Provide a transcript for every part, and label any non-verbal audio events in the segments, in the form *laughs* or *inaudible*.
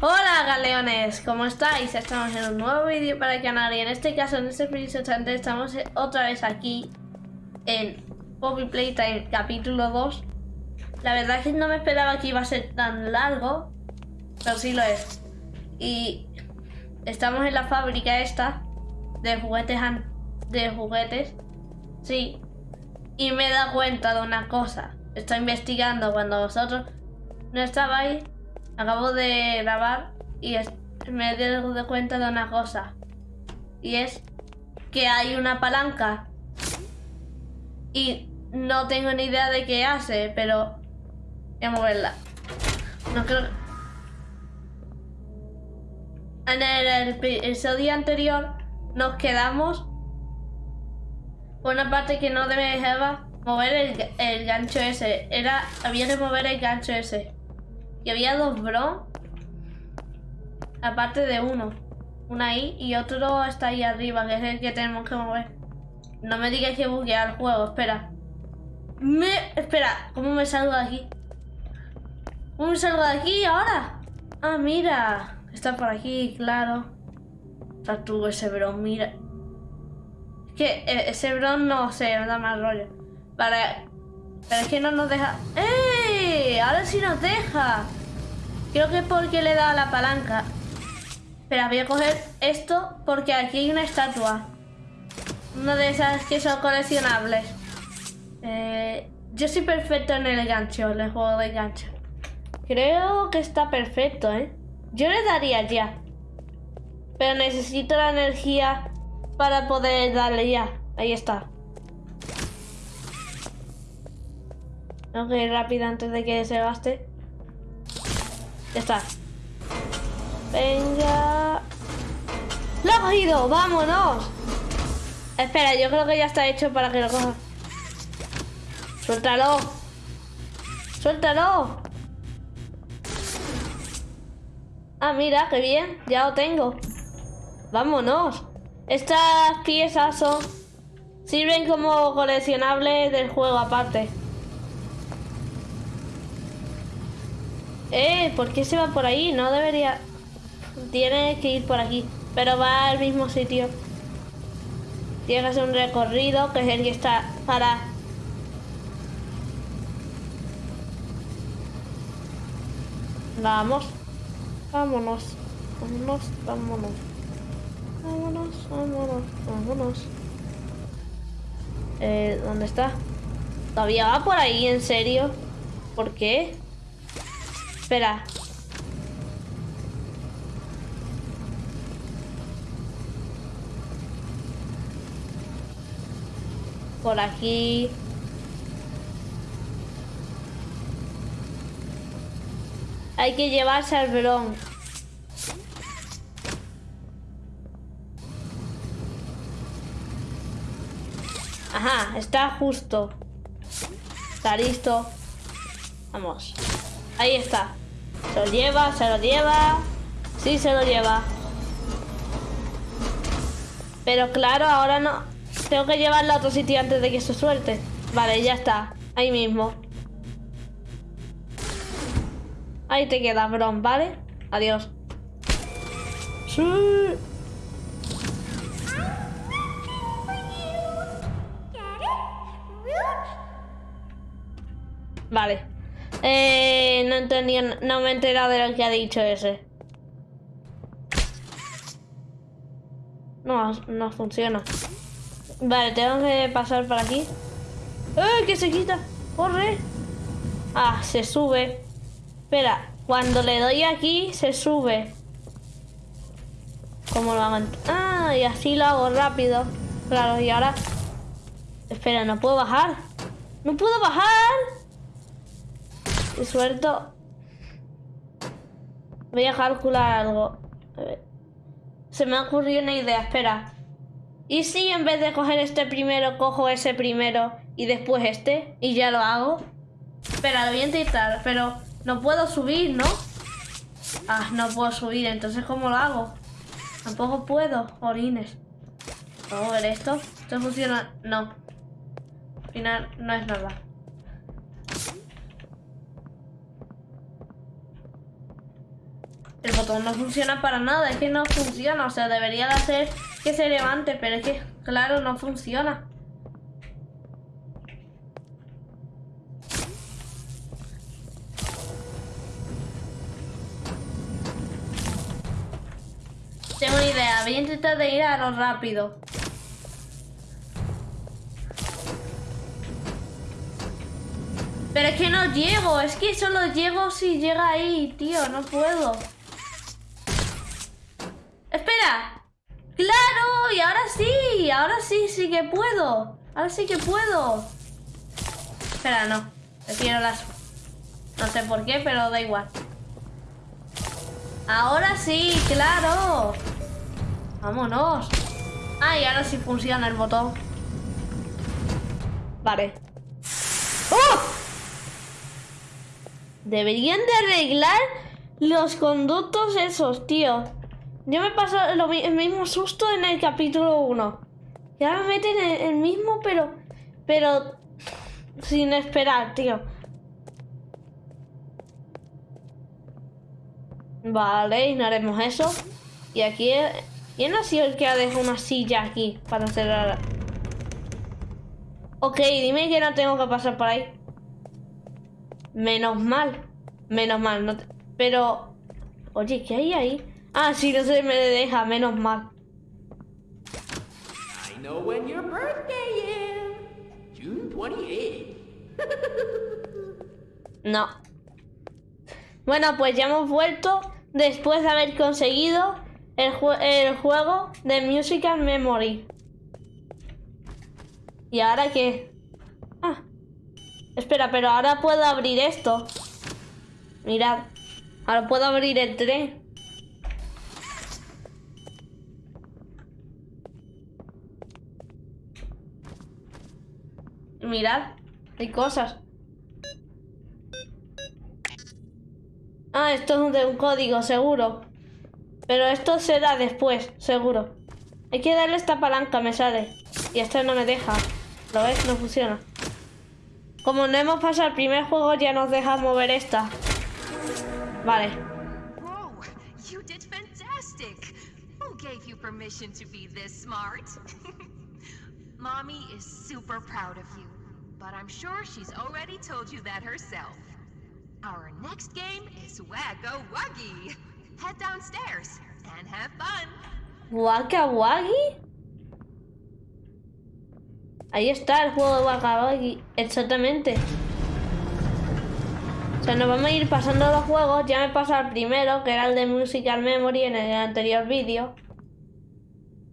Hola galeones, ¿cómo estáis? Estamos en un nuevo vídeo para el canal y en este caso, en este preciso instante, estamos otra vez aquí en Poppy Playtime capítulo 2 La verdad es que no me esperaba que iba a ser tan largo, pero sí lo es. Y estamos en la fábrica esta de juguetes, de juguetes, sí. Y me he dado cuenta de una cosa, estoy investigando cuando vosotros no estabais Acabo de grabar y me he dado cuenta de una cosa. Y es que hay una palanca. Y no tengo ni idea de qué hace, pero voy a moverla. No creo... En el, episodio anterior nos quedamos por una parte que no dejaba mover el, el gancho ese. Era, había que mover el gancho ese. Y había dos bro. Aparte de uno. Uno ahí y otro está ahí arriba, que es el que tenemos que mover. No me digas que buguea el juego, espera. Me... Espera, ¿cómo me salgo de aquí? ¿Cómo me salgo de aquí ahora? Ah, mira. Está por aquí, claro. Tú ese bron, mira. Es que eh, ese bron no sé, me da mal rollo. Vale. Pero es que no nos deja... ¡Eh! Ahora sí nos deja. Creo que porque le he dado la palanca. Espera, voy a coger esto porque aquí hay una estatua. Una de esas que son coleccionables. Eh, yo soy perfecto en el gancho, en el juego de gancho. Creo que está perfecto, ¿eh? Yo le daría ya. Pero necesito la energía para poder darle ya. Ahí está. Ir rápido antes de que se gaste. Está. Venga. ¡Lo ha cogido! ¡Vámonos! Espera, yo creo que ya está hecho para que lo coja. ¡Suéltalo! ¡Suéltalo! Ah, mira, qué bien. Ya lo tengo. ¡Vámonos! Estas piezas son... Sirven como coleccionables del juego aparte. Eh, ¿por qué se va por ahí? No debería... Tiene que ir por aquí. Pero va al mismo sitio. Tiene que hacer un recorrido, que es el que está para... Vamos. Vámonos. Vámonos, vámonos. Vámonos, vámonos, vámonos. Eh, ¿dónde está? ¿Todavía va por ahí, en serio? ¿Por qué? Espera. Por aquí. Hay que llevarse al bron. Ajá, está justo. Está listo. Vamos. Ahí está. Se lo lleva, se lo lleva. Sí, se lo lleva. Pero claro, ahora no. Tengo que llevarlo a otro sitio antes de que se suelte. Vale, ya está. Ahí mismo. Ahí te queda, Bron, ¿vale? Adiós. Sí. Vale. Eh, no entendía, no me he enterado de lo que ha dicho ese. No, no funciona. Vale, tengo que pasar por aquí. ¡Eh, que se quita! ¡Corre! Ah, se sube. Espera, cuando le doy aquí, se sube. ¿Cómo lo hago? Ah, y así lo hago rápido. Claro, y ahora... Espera, ¿no puedo bajar? ¡No puedo bajar! Y suelto. Voy a calcular algo. A ver. Se me ha ocurrido una idea, espera. ¿Y si en vez de coger este primero, cojo ese primero y después este? Y ya lo hago. Espera, lo voy a intentar, pero no puedo subir, ¿no? Ah, no puedo subir, entonces ¿cómo lo hago? Tampoco puedo, orines. Vamos a ver esto. ¿Esto funciona? No. Al final no es nada. El botón no funciona para nada, es que no funciona. O sea, debería de hacer que se levante, pero es que, claro, no funciona. Tengo una idea, voy a intentar de ir a lo rápido. Pero es que no llego, es que solo llego si llega ahí, tío, no puedo. Espera. ¡Claro! Y ahora sí, ahora sí, sí que puedo. Ahora sí que puedo. Espera, no. Prefiero las... No sé por qué, pero da igual. Ahora sí, claro. Vámonos. Ah, y ahora sí funciona el botón. Vale. ¡Oh! Deberían de arreglar los conductos esos, tío. Yo me pasó lo, el mismo susto en el capítulo 1. Y ahora me meten el, el mismo, pero... Pero... Sin esperar, tío. Vale, y no haremos eso. Y aquí... ¿Quién ha sido el que ha dejado una silla aquí para cerrar? Ok, dime que no tengo que pasar por ahí. Menos mal. Menos mal. No Pero... Oye, ¿qué hay ahí? Ah, sí, no se me deja. Menos mal. I know when your birthday is. June 28. *laughs* No. Bueno, pues ya hemos vuelto después de haber conseguido el, el juego de Musical Memory. ¿Y ahora qué? Ah. Espera, pero ahora puedo abrir esto. Mirad. Ahora puedo abrir el tren. Mirad. Hay cosas. Ah, esto es de un código, seguro. Pero esto será después, seguro. Hay que darle esta palanca, me sale. Y esto no me deja. ¿Lo ves? No funciona. Como no hemos pasado el primer juego, ya nos deja mover esta. Vale. Whoa, you did? *laughs* Mommy is super proud of you, but I'm sure she's already told you that herself. Our next game is Wagga Wuggy. Head downstairs and have fun. ¿Waka Wagi? Ahí está el juego de Waka Wagi. Exactamente. O sea, nos vamos a ir pasando los juegos. Ya me pasado el primero, que era el de Musical Memory en el anterior vídeo.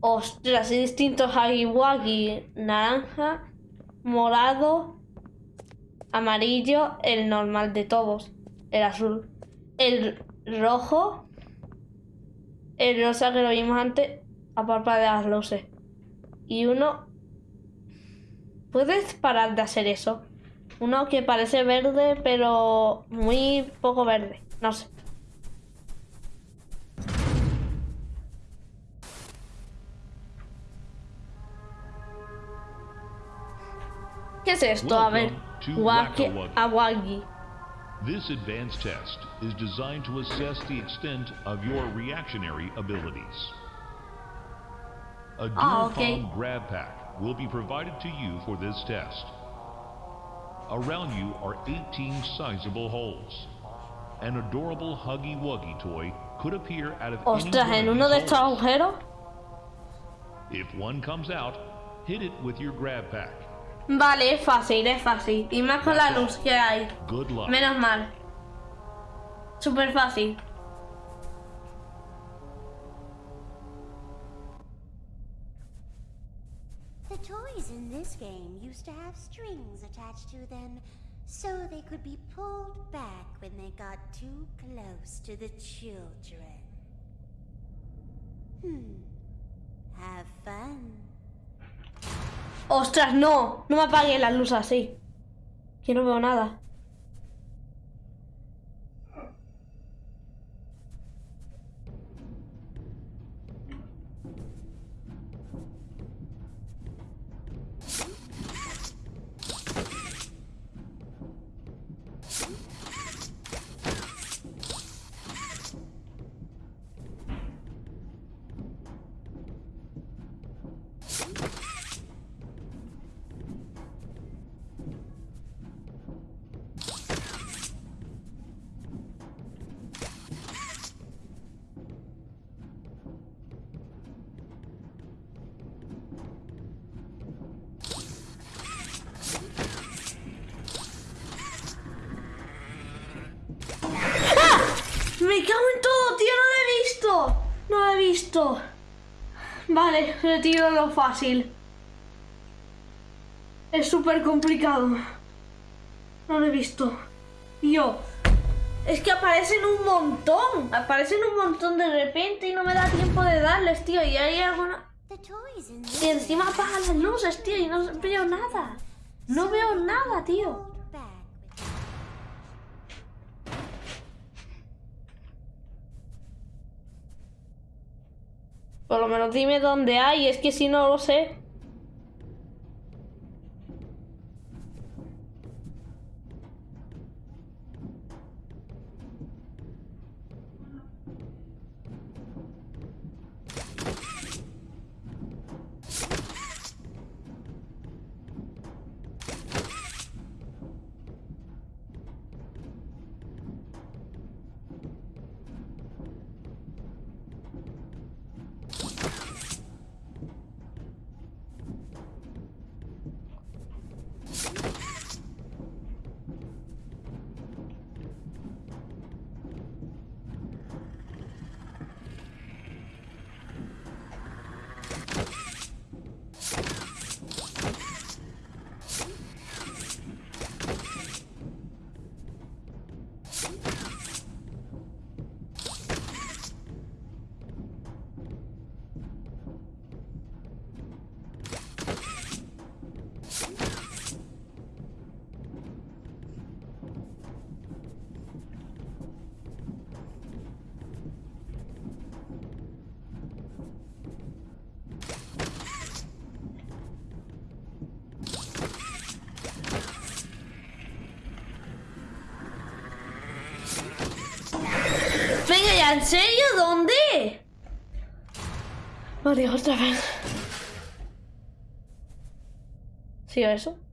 Ostras, hay distintos Hagi Wagi. Naranja, morado, amarillo, el normal de todos. El azul. El rojo el rosa que lo vimos antes aparte de las luces. Y uno... ¿Puedes parar de hacer eso? Uno que parece verde, pero muy poco verde. No sé. ¿Qué es esto? A ver. Waki Awagi. This advanced test is designed to assess the extent of your reactionary abilities. A dual Ah, okay. grab pack will be provided to you for this test. Around you are 18 sizable holes. An adorable Huggy Wuggy toy could appear out of any Ostras, one en of uno de estos agujeros. If one comes out, hit it with your grab pack. Vale, es fácil, es fácil. Y más con la luz que hay. Good luck. Menos mal. Súper fácil. The toys in this game used to have strings attached to them so they could be pulled back when they got too close to the children. Hmm. Have fun. Ostras, no. No me apagues las luces así. Que no veo nada. Visto. Vale, retiro lo fácil. Es súper complicado. No lo he visto. Tío, es que aparecen un montón. Aparecen un montón de repente y no me da tiempo de darles, tío. Y hay alguna... Y encima apagan las luces, tío, y no veo nada. No veo nada, tío. pulled back with Por lo menos dime dónde hay, es que si no lo sé. ¿En serio? ¿Dónde? María, otra vez. ¿Sí o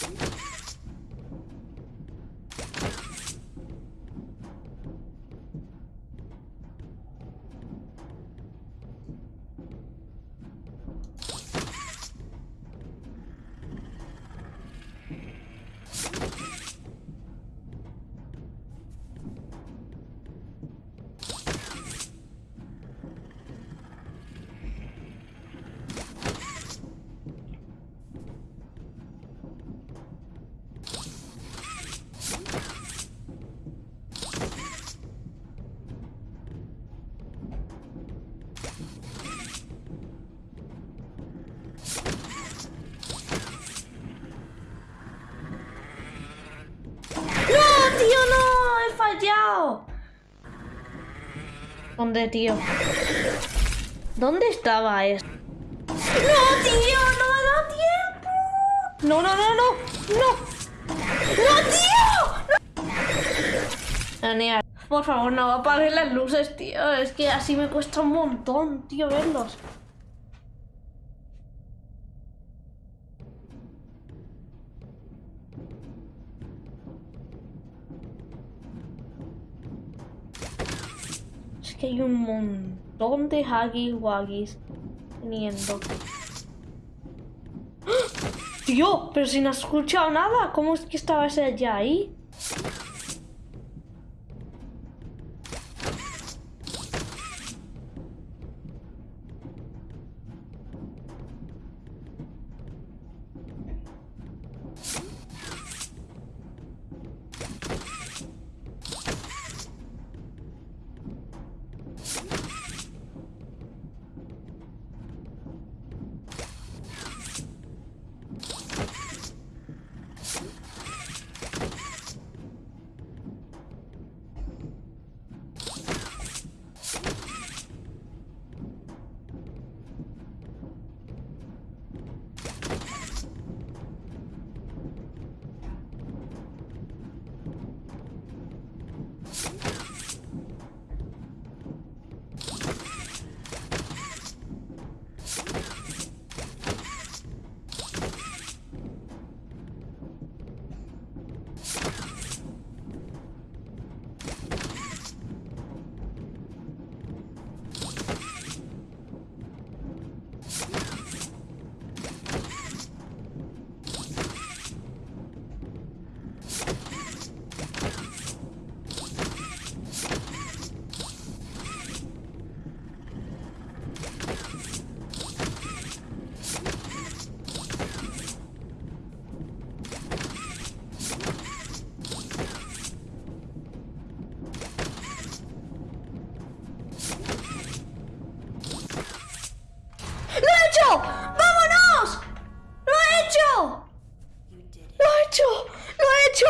eso? ¡No, ¿Dónde, tío? ¿Dónde estaba esto? ¡No, tío! ¡No me da tiempo! ¡No, no, no, no! ¡No! ¡No, tío! ¡No! Genial. Por favor, no apaguen las luces, tío. Es que así me cuesta un montón, tío, verlos. Que hay un montón de Huggy Wuggies viniendo. ¡Ah! Tío, pero si no has escuchado nada, ¿cómo es que estaba ese ya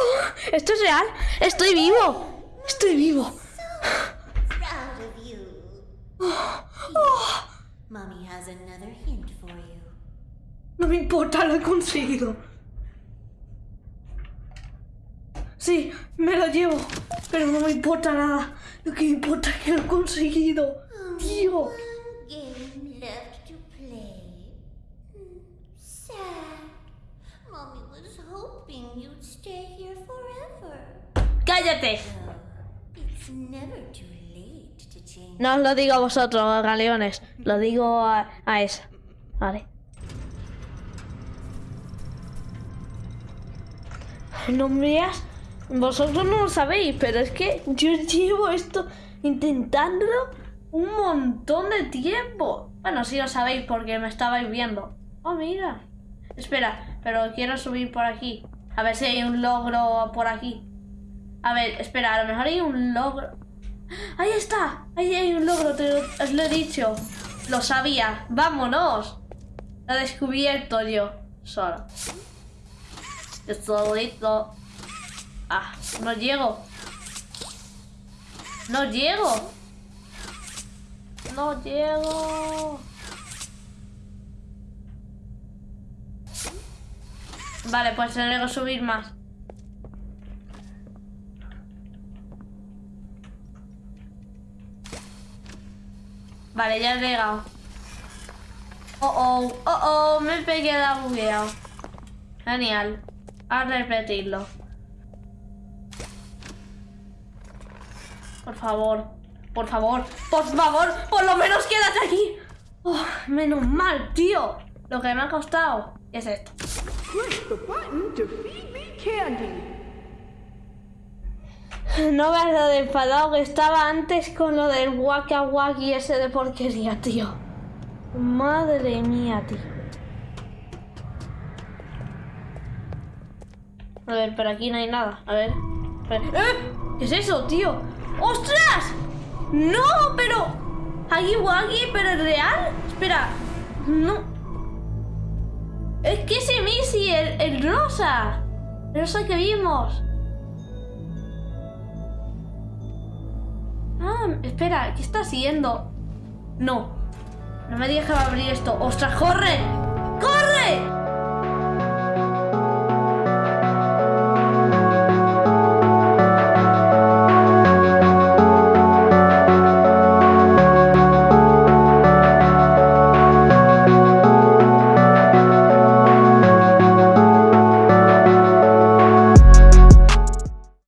ahí? ¿Esto es real? ¡Estoy vivo! ¡Estoy vivo! You. No me importa, lo he conseguido. Sí, me lo llevo, pero no me importa nada. Lo que importa es que lo he conseguido. Tío. No os lo digo a vosotros, galeones. Lo digo a, a esa. Vale. No. Vosotros no lo sabéis, pero es que yo llevo esto intentándolo un montón de tiempo. Bueno, sí lo sabéis porque me estabais viendo. Oh, mira. Espera, pero quiero subir por aquí. A ver si hay un logro por aquí. A ver, espera, a lo mejor hay un logro. ¡Ahí está! Ahí hay un logro, te lo, os lo he dicho. Lo sabía. ¡Vámonos! Lo he descubierto yo. Solo. Yo solito. Ah, no llego. No llego. No llego. Vale, pues tendré que subir más. Vale, ya he llegado. Oh, oh, oh, oh, me pegué la bugueado. Genial. A repetirlo. Por favor, por favor, por favor, por lo menos quédate aquí. Oh, menos mal, tío. Lo que me ha costado es esto. *laughs* No veas lo de enfadado que estaba antes con lo del waka waki ese de porquería, tío. Madre mía, tío. A ver, pero aquí no hay nada. A ver. ¡Eh! ¿Qué es eso, tío? ¡Ostras! ¡No! Pero. Aquí waki, pero es real. Espera. No. Es que ese Missy, el, el rosa. El rosa que vimos. Espera, ¿qué está haciendo? No. No me digas abrir esto. ¡Ostras, corre! ¡Corre!